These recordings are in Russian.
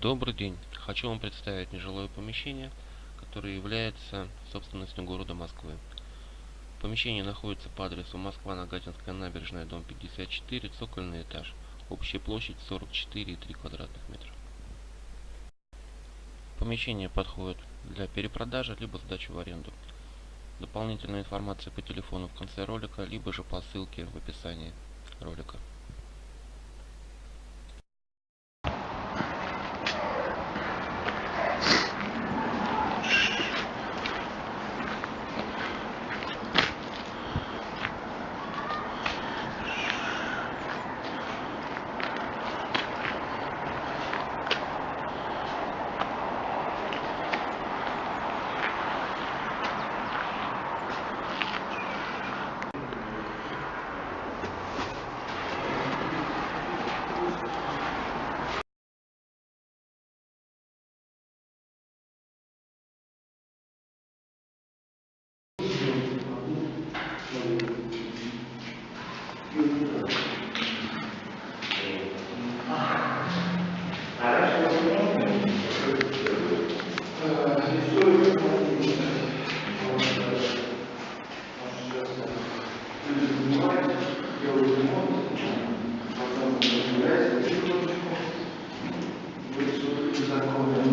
Добрый день. Хочу вам представить нежилое помещение, которое является собственностью города Москвы. Помещение находится по адресу Москва, Нагатинская набережная, дом 54, цокольный этаж. Общая площадь 44,3 квадратных метра. Помещение подходит для перепродажи, либо сдачи в аренду. Дополнительная информация по телефону в конце ролика, либо же по ссылке в описании ролика.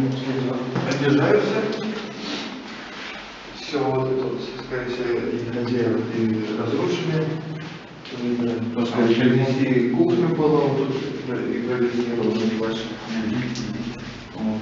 Обижаются. Все вот это, скорее всего, хозяева и разрушили. Потому что принесли кухню было, тут импровизировано небольшое. Вот.